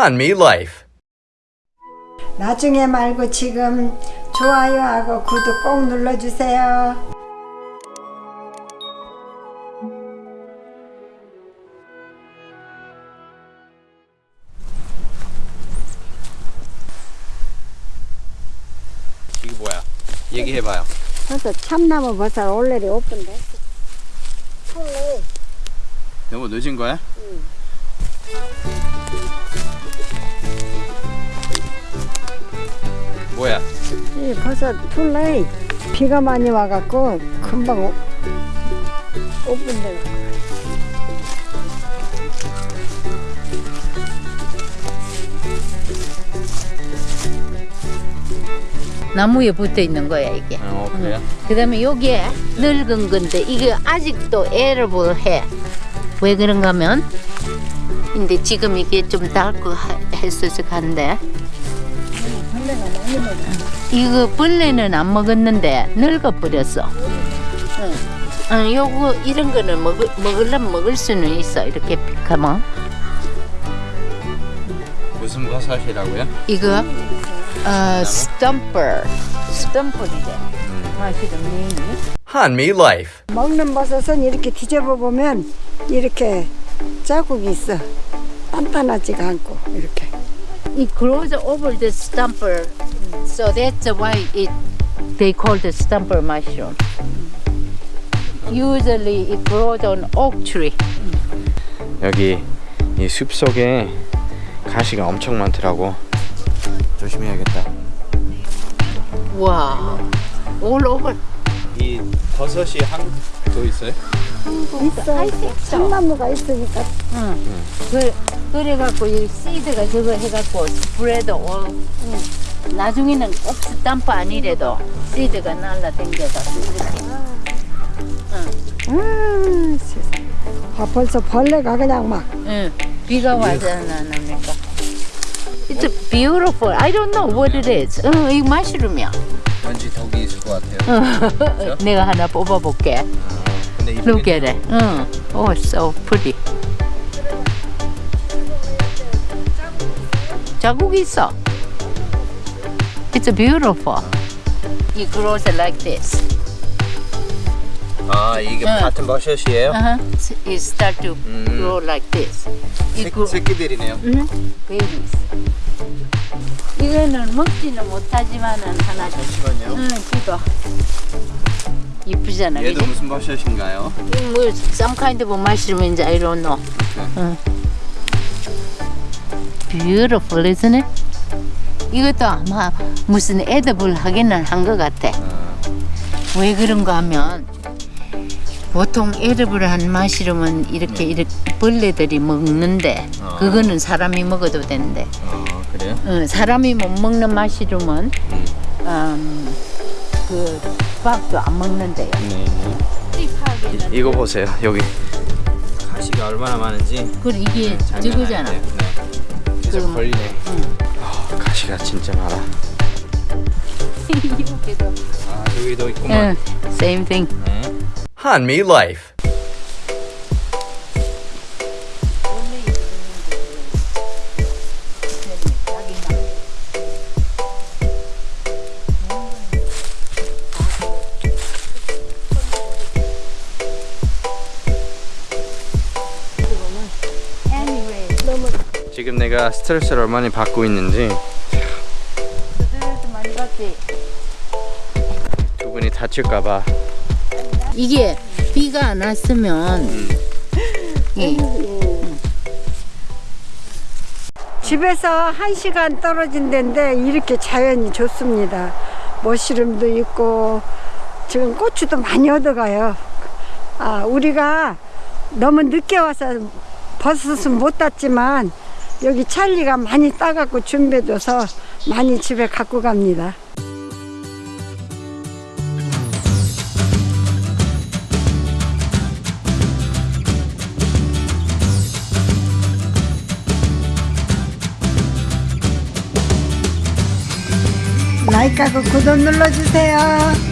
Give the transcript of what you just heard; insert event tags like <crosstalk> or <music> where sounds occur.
Hanmi Life. 나중에 말고 지금 좋아요하고 구독 꼭 눌러주세요. 이게 뭐야? 얘기해봐요. 그래서 참나무 버섯 올레리 오픈데. 폴레. 너무 늦은 거야? 뭐야? 이 버섯 폴레. 비가 많이 와갖고 금방 오, 오픈돼. 나무에 붙어 있는 거야 이게. 어 그래요? 그다음에 여기에 늙은 건데 이게 아직도 에러블 해. 왜 그런가 하면 근데 지금 이게 좀 닳고 하- 했어서 간데 이거 벌레는 안 먹었는데 늙어 버렸어. 응. 어, 요거 이런 거는 먹을 먹으려면 먹을 수는 있어 이렇게 가면 무슨 버섯이라고요? 이거 어 스탬퍼 스탬퍼인데 맛이좀 Hanmi Life. 먹는 버섯은 이렇게 뒤집어 보면 이렇게 자국이 있어. 단단하지가 않고 이렇게. It grows over the stumper, so that's why it they call the stumper mushroom. Usually it grows on oak tree. 여기 이 숲 속에 가시가 엄청 많더라고. 조심해야겠다. Wow, all over. 이 버섯이 한 더 있어요? 있어. 참나무가 있으니까 응. 그 그래갖고 이 씨드가 저거 해갖고 스프레드 all. 나중에는 꼭 스탬프 아니래도 씨드가 날라댕겨서 이렇게. 음, 세상에. 아, 벌써 벌레가 그냥 막 응. 비가 와잖아, 나니까. It's beautiful. I don't know what it is. 응, 이 마시룸이야. 왠지 덕이 있을 것 같아요. <laughs> 내가 하나 뽑아볼게. Look at it. 응. Oh, so pretty. 자국이 있어. It's beautiful. It grows like this. 아 이게 응. 같은 버섯이에요? Uh-huh. It start to 음. grow like this. 새, 새끼들이네요. 응? babies. 이거는 먹지는 못하지만은 하나 줘. 잠시만요. 응, 이거. 이쁘잖아, 얘도? 무슨 버섯인가요? 뭐 some kind of mushroom인지 I don't know. 응. Beautiful, isn't it? 이것도 아마 무슨 에더블 하기는 한 것 같아. 왜 그런가 하면 보통 에더블 한 마시름은 이렇게 이렇게 벌레들이 먹는데 어. 그거는 사람이 먹어도 된대. 아 그래요? 어, 사람이 못 먹는 마시름은 음. 음, 그 밥도 안 먹는데요. 네. 이, 이거 보세요 여기 가시가 얼마나 많은지 그리고 이게 저거잖아. 네. 계속 걸리네. 아, 가시가 진짜 많아. <laughs> 이렇게도. 아 여기도 있구만. 응, same thing. 네. Hanmi Life. 지금 내가 스트레스를 얼마나 받고 있는지 스트레스 많이 받지. 두 분이 다칠까봐 이게 비가 안 왔으면 예. 집에서 한 시간 떨어진 데인데 이렇게 자연이 좋습니다. 머시름도 있고 지금 고추도 많이 얻어가요. 아 우리가 너무 늦게 와서 버섯은 못 땄지만 여기 찰리가 많이 따갖고 준비해줘서 많이 집에 갖고 갑니다. 라이크하고 구독 눌러주세요.